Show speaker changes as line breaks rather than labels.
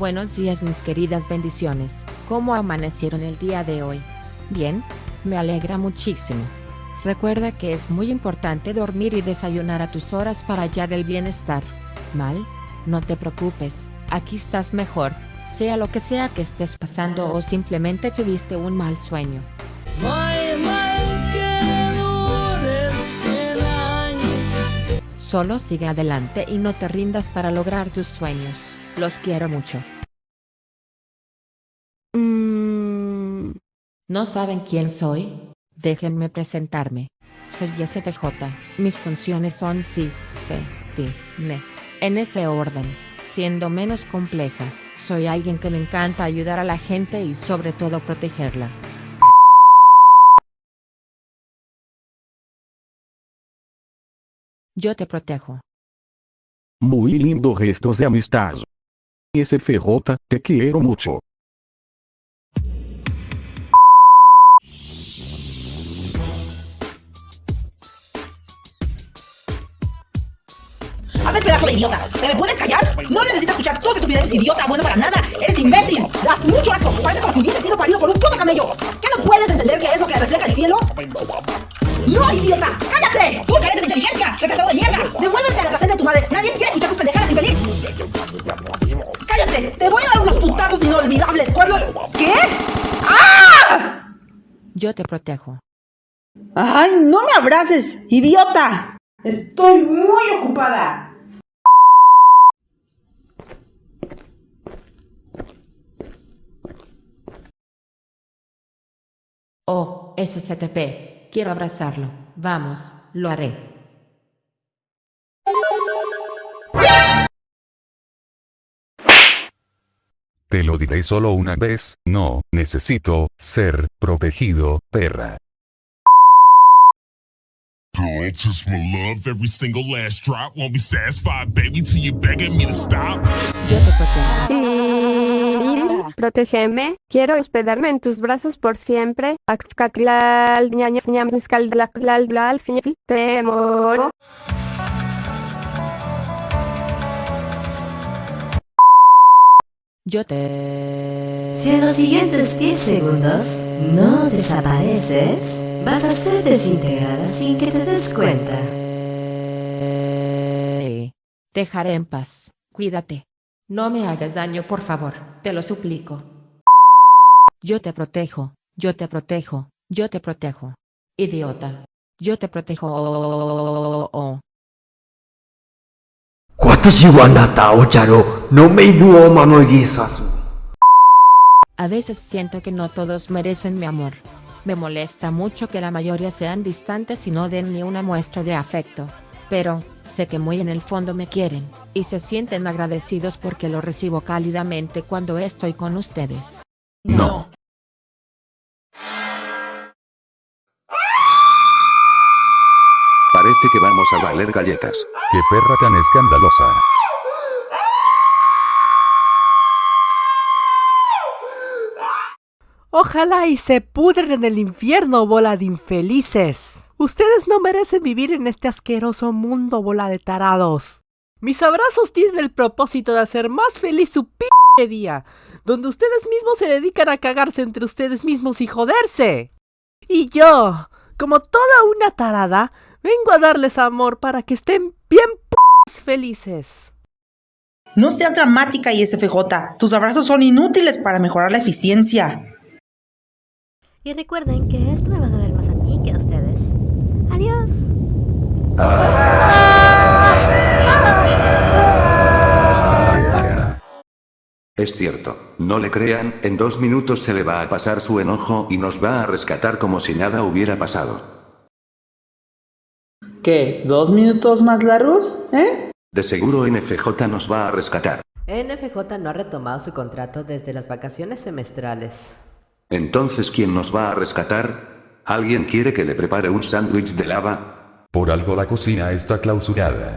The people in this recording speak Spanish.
Buenos días mis queridas bendiciones, ¿cómo amanecieron el día de hoy? Bien, me alegra muchísimo. Recuerda que es muy importante dormir y desayunar a tus horas para hallar el bienestar. ¿Mal? No te preocupes, aquí estás mejor, sea lo que sea que estés pasando o simplemente tuviste un mal sueño. Solo sigue adelante y no te rindas para lograr tus sueños. Los quiero mucho.
Mm,
¿No saben quién soy? Déjenme presentarme. Soy SPJ. Mis funciones son sí, fe, pi, me. En ese orden, siendo menos compleja, soy alguien que me encanta ayudar a la gente y sobre todo protegerla. Yo te protejo.
Muy lindo gestos de amistad. SFJ, te quiero mucho.
¡A ver, pedazo de idiota! ¿Te me puedes callar? No necesitas escuchar todas estupideces, idiota, bueno para nada. Eres imbécil. Das mucho asco. Parece como si hubiese sido parido por un puto camello. ¿Qué no puedes entender qué es lo que refleja el cielo? ¡No, idiota! ¡Cállate! ¡Tú careces de inteligencia! ¡Retrasado de mierda! ¡Devuélvete a la placenta de tu madre! ¡Nadie quiere escuchar tus pendejadas, infeliz! ¡Te voy a dar unos putazos inolvidables! ¿Cuándo? ¿Qué? ¡Ah!
Yo te protejo.
¡Ay, no me abraces, idiota! Estoy muy ocupada.
Oh, SCTP, quiero abrazarlo. Vamos, lo haré.
Te lo diré solo una vez, no, necesito, ser, protegido, perra.
Girl, just my love, every single last drop. Won't be satisfied, baby, till you're begging me to stop.
Yo te protejo.
Sí, protégeme. Quiero hospedarme en tus brazos por siempre. Te amo.
Yo te...
Si en los siguientes 10 segundos no desapareces, vas a ser desintegrada sin que te des cuenta.
Dejaré en paz. Cuídate. No me hagas daño, por favor. Te lo suplico. Yo te protejo. Yo te protejo. Yo te protejo. Idiota. Yo te protejo Oh, oh, oh.
私はあなたをじゃろのめいぶを守りさす。
A veces siento que no todos merecen mi amor. Me molesta mucho que la mayoría sean distantes y no den ni una muestra de afecto. Pero, sé que muy en el fondo me quieren, y se sienten agradecidos porque lo recibo cálidamente cuando estoy con ustedes.
No.
Parece que vamos a valer galletas.
¡Qué perra tan escandalosa!
Ojalá y se pudren en el infierno, bola de infelices. Ustedes no merecen vivir en este asqueroso mundo, bola de tarados. Mis abrazos tienen el propósito de hacer más feliz su p día, donde ustedes mismos se dedican a cagarse entre ustedes mismos y joderse. Y yo, como toda una tarada, vengo a darles amor para que estén bien p felices.
No seas dramática, ISFJ. Tus abrazos son inútiles para mejorar la eficiencia.
Y recuerden que esto me va a doler más a mí que a ustedes. Adiós.
Es cierto, no le crean, en dos minutos se le va a pasar su enojo y nos va a rescatar como si nada hubiera pasado.
¿Qué? ¿Dos minutos más largos? ¿Eh?
De seguro NFJ nos va a rescatar.
NFJ no ha retomado su contrato desde las vacaciones semestrales.
Entonces, ¿quién nos va a rescatar? ¿Alguien quiere que le prepare un sándwich de lava?
Por algo la cocina está clausurada.